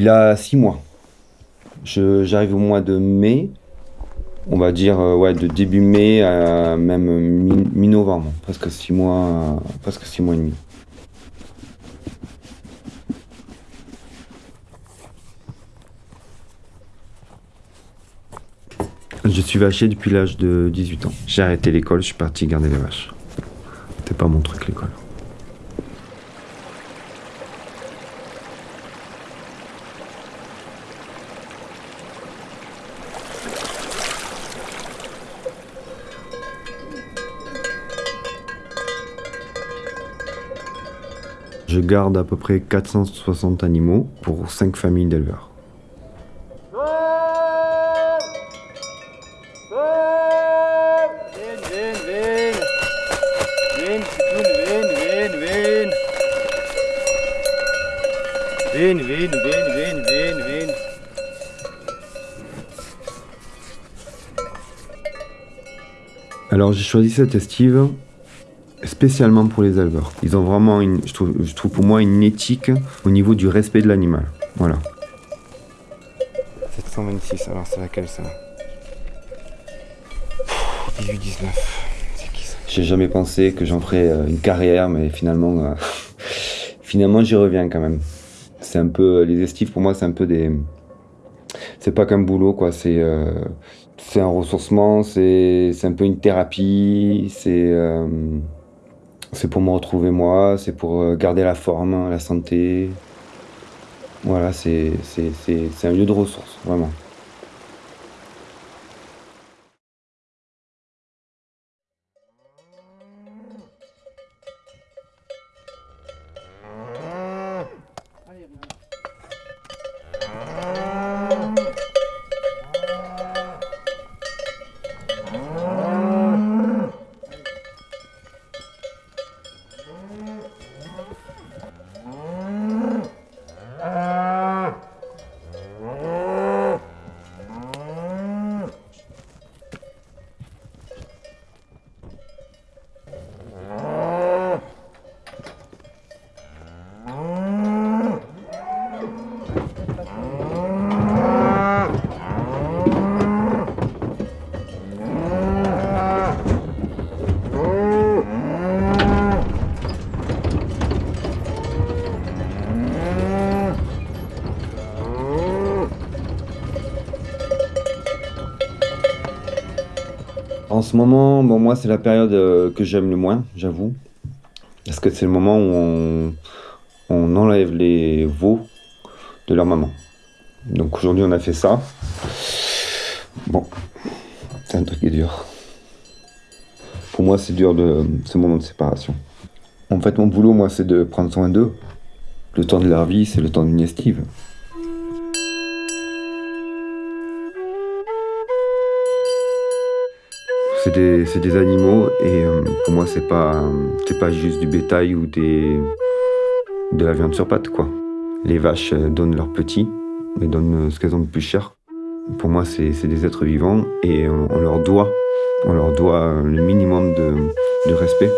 là six mois. J'arrive au mois de mai, on va dire euh, ouais, de début mai à même mi-novembre, presque six mois, presque six mois et demi. Je suis vacher depuis l'âge de 18 ans. J'ai arrêté l'école, je suis parti garder les vaches. C'était pas mon truc l'école. Je garde à peu près 460 animaux pour 5 familles d'éleveurs. Alors j'ai choisi cette estive spécialement pour les éleveurs. Ils ont vraiment, une, je, trouve, je trouve pour moi, une éthique au niveau du respect de l'animal. Voilà. 726, alors c'est laquelle ça? 18-19. C'est qui ça? J'ai jamais pensé que j'en ferais euh, une carrière, mais finalement, euh, finalement j'y reviens quand même. C'est un peu, les estives pour moi, c'est un peu des. C'est pas qu'un boulot, quoi. C'est. Euh, c'est un ressourcement, c'est un peu une thérapie, c'est c'est pour me retrouver moi, c'est pour euh, garder la forme, la santé. Voilà, c'est un lieu de ressources, vraiment. En ce moment, bon, moi, c'est la période euh, que j'aime le moins, j'avoue. Parce que c'est le moment où on, enlève les veaux de leur maman. Donc aujourd'hui, on a fait ça. Bon, c'est un truc qui est dur. Pour moi, c'est dur de ce moment de séparation. En fait, mon boulot, moi, c'est de prendre soin d'eux. Le temps de leur vie, c'est le temps d'une estive. C'est des, animaux et euh, pour moi c'est pas pas juste du bétail ou de la viande sur pattes quoi. Les vaches euh, donnent leurs petits, mais donnent ce qu'elles ont de plus cher. Pour moi c'est des êtres vivants et on leur doit le minimum de respect.